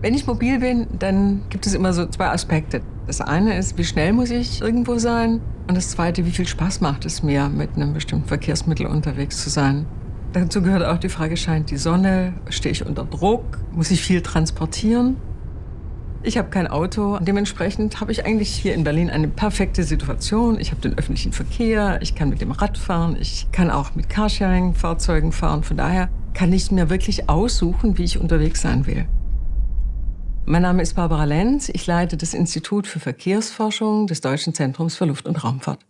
Wenn ich mobil bin, dann gibt es immer so zwei Aspekte. Das eine ist, wie schnell muss ich irgendwo sein? Und das zweite, wie viel Spaß macht es mir, mit einem bestimmten Verkehrsmittel unterwegs zu sein? Dazu gehört auch die Frage, scheint die Sonne? Stehe ich unter Druck? Muss ich viel transportieren? Ich habe kein Auto. Dementsprechend habe ich eigentlich hier in Berlin eine perfekte Situation. Ich habe den öffentlichen Verkehr, ich kann mit dem Rad fahren, ich kann auch mit Carsharing-Fahrzeugen fahren. Von daher kann ich mir wirklich aussuchen, wie ich unterwegs sein will. Mein Name ist Barbara Lenz. Ich leite das Institut für Verkehrsforschung des Deutschen Zentrums für Luft- und Raumfahrt.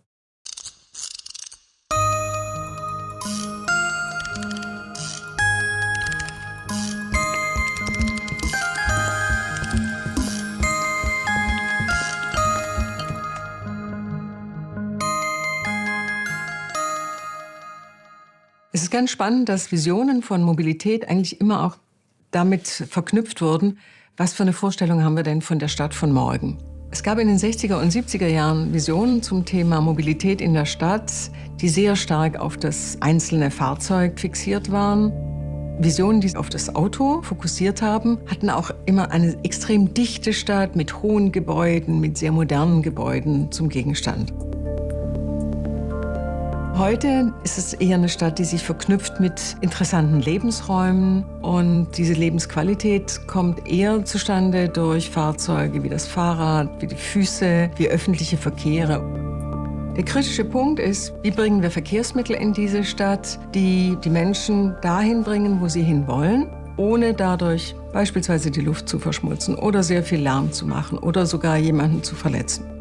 Es ist ganz spannend, dass Visionen von Mobilität eigentlich immer auch damit verknüpft wurden, was für eine Vorstellung haben wir denn von der Stadt von morgen? Es gab in den 60er und 70er Jahren Visionen zum Thema Mobilität in der Stadt, die sehr stark auf das einzelne Fahrzeug fixiert waren. Visionen, die auf das Auto fokussiert haben, hatten auch immer eine extrem dichte Stadt mit hohen Gebäuden, mit sehr modernen Gebäuden zum Gegenstand. Heute ist es eher eine Stadt, die sich verknüpft mit interessanten Lebensräumen. Und diese Lebensqualität kommt eher zustande durch Fahrzeuge wie das Fahrrad, wie die Füße, wie öffentliche Verkehre. Der kritische Punkt ist, wie bringen wir Verkehrsmittel in diese Stadt, die die Menschen dahin bringen, wo sie hinwollen, ohne dadurch beispielsweise die Luft zu verschmutzen oder sehr viel Lärm zu machen oder sogar jemanden zu verletzen.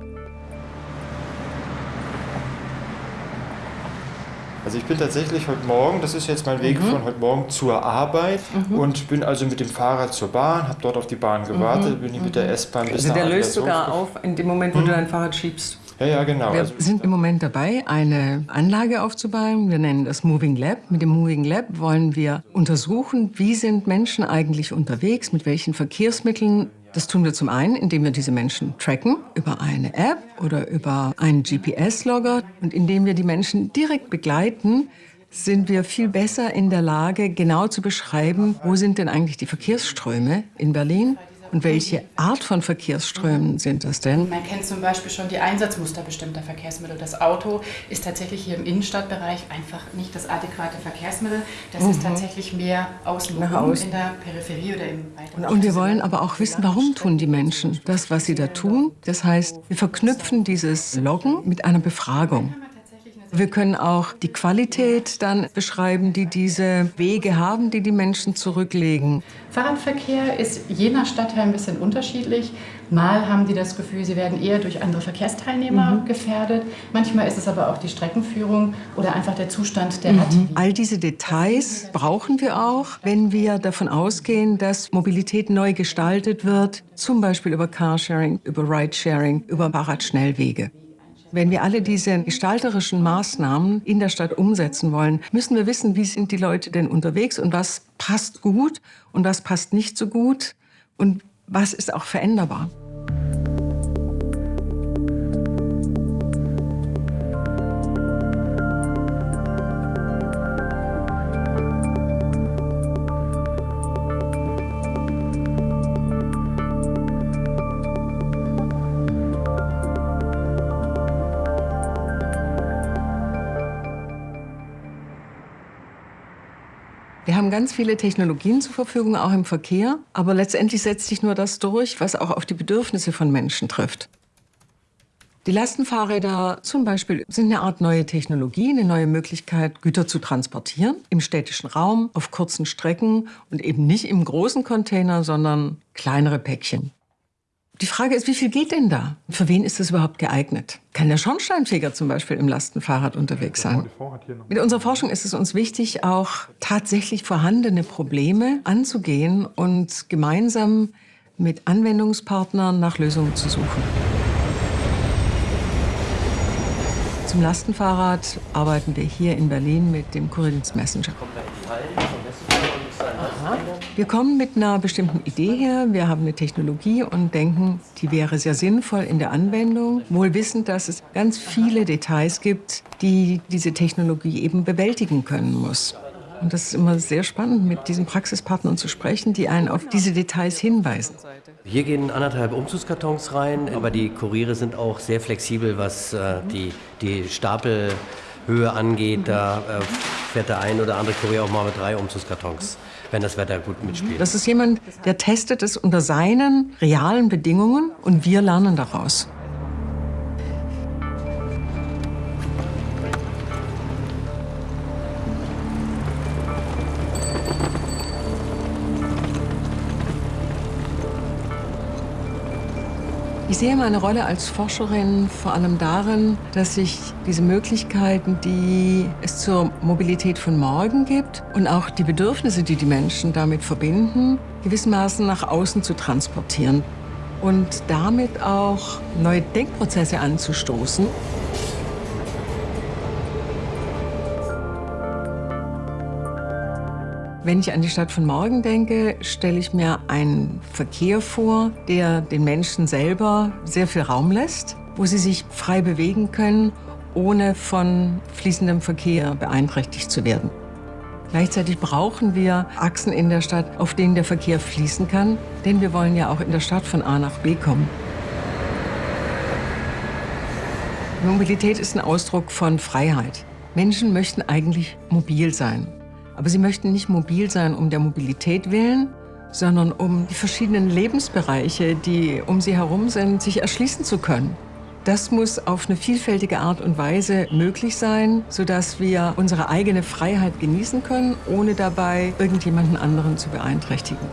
Also ich bin tatsächlich heute Morgen, das ist jetzt mein Weg mhm. von heute Morgen zur Arbeit mhm. und bin also mit dem Fahrrad zur Bahn, habe dort auf die Bahn gewartet, mhm. bin ich mit der S-Bahn bis Also der löst sogar auf in dem Moment, wo du mhm. dein Fahrrad schiebst. Ja, ja, genau. Wir also, sind im Moment dabei, eine Anlage aufzubauen. Wir nennen das Moving Lab. Mit dem Moving Lab wollen wir untersuchen, wie sind Menschen eigentlich unterwegs, mit welchen Verkehrsmitteln das tun wir zum einen, indem wir diese Menschen tracken über eine App oder über einen GPS-Logger. Und indem wir die Menschen direkt begleiten, sind wir viel besser in der Lage, genau zu beschreiben, wo sind denn eigentlich die Verkehrsströme in Berlin und welche Art von Verkehrsströmen sind das denn? Man kennt zum Beispiel schon die Einsatzmuster bestimmter Verkehrsmittel. Das Auto ist tatsächlich hier im Innenstadtbereich einfach nicht das adäquate Verkehrsmittel. Das mhm. ist tatsächlich mehr außen in der Peripherie oder im weiteren Und wir wollen aber auch wissen, warum tun die Menschen das, was sie da tun. Das heißt, wir verknüpfen dieses Loggen mit einer Befragung. Wir können auch die Qualität dann beschreiben, die diese Wege haben, die die Menschen zurücklegen. Fahrradverkehr ist je nach Stadtteil ein bisschen unterschiedlich. Mal haben die das Gefühl, sie werden eher durch andere Verkehrsteilnehmer mhm. gefährdet. Manchmal ist es aber auch die Streckenführung oder einfach der Zustand der mhm. All diese Details brauchen wir auch, wenn wir davon ausgehen, dass Mobilität neu gestaltet wird, zum Beispiel über Carsharing, über Ridesharing, über Fahrradschnellwege. Wenn wir alle diese gestalterischen Maßnahmen in der Stadt umsetzen wollen, müssen wir wissen, wie sind die Leute denn unterwegs und was passt gut und was passt nicht so gut und was ist auch veränderbar. Haben ganz viele Technologien zur Verfügung, auch im Verkehr. Aber letztendlich setzt sich nur das durch, was auch auf die Bedürfnisse von Menschen trifft. Die Lastenfahrräder zum Beispiel sind eine Art neue Technologie, eine neue Möglichkeit, Güter zu transportieren im städtischen Raum, auf kurzen Strecken und eben nicht im großen Container, sondern kleinere Päckchen. Die Frage ist, wie viel geht denn da? Für wen ist das überhaupt geeignet? Kann der Schornsteinfeger zum Beispiel im Lastenfahrrad unterwegs sein? Mit unserer Forschung ist es uns wichtig, auch tatsächlich vorhandene Probleme anzugehen und gemeinsam mit Anwendungspartnern nach Lösungen zu suchen. Zum Lastenfahrrad arbeiten wir hier in Berlin mit dem Kurinsky Messenger. Wir kommen mit einer bestimmten Idee her, wir haben eine Technologie und denken, die wäre sehr sinnvoll in der Anwendung, wohl wissend, dass es ganz viele Details gibt, die diese Technologie eben bewältigen können muss. Und das ist immer sehr spannend, mit diesen Praxispartnern zu sprechen, die einen auf diese Details hinweisen. Hier gehen anderthalb Umzugskartons rein, aber die Kuriere sind auch sehr flexibel, was äh, die, die Stapelhöhe angeht. Da äh, fährt der ein oder andere Kurier auch mal mit drei Umzugskartons, wenn das Wetter gut mitspielt. Das ist jemand, der testet es unter seinen realen Bedingungen und wir lernen daraus. Ich sehe meine Rolle als Forscherin vor allem darin, dass ich diese Möglichkeiten, die es zur Mobilität von morgen gibt und auch die Bedürfnisse, die die Menschen damit verbinden, gewissermaßen nach außen zu transportieren und damit auch neue Denkprozesse anzustoßen. Wenn ich an die Stadt von morgen denke, stelle ich mir einen Verkehr vor, der den Menschen selber sehr viel Raum lässt, wo sie sich frei bewegen können, ohne von fließendem Verkehr beeinträchtigt zu werden. Gleichzeitig brauchen wir Achsen in der Stadt, auf denen der Verkehr fließen kann, denn wir wollen ja auch in der Stadt von A nach B kommen. Mobilität ist ein Ausdruck von Freiheit. Menschen möchten eigentlich mobil sein. Aber sie möchten nicht mobil sein um der Mobilität willen, sondern um die verschiedenen Lebensbereiche, die um sie herum sind, sich erschließen zu können. Das muss auf eine vielfältige Art und Weise möglich sein, sodass wir unsere eigene Freiheit genießen können, ohne dabei irgendjemanden anderen zu beeinträchtigen.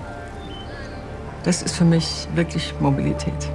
Das ist für mich wirklich Mobilität.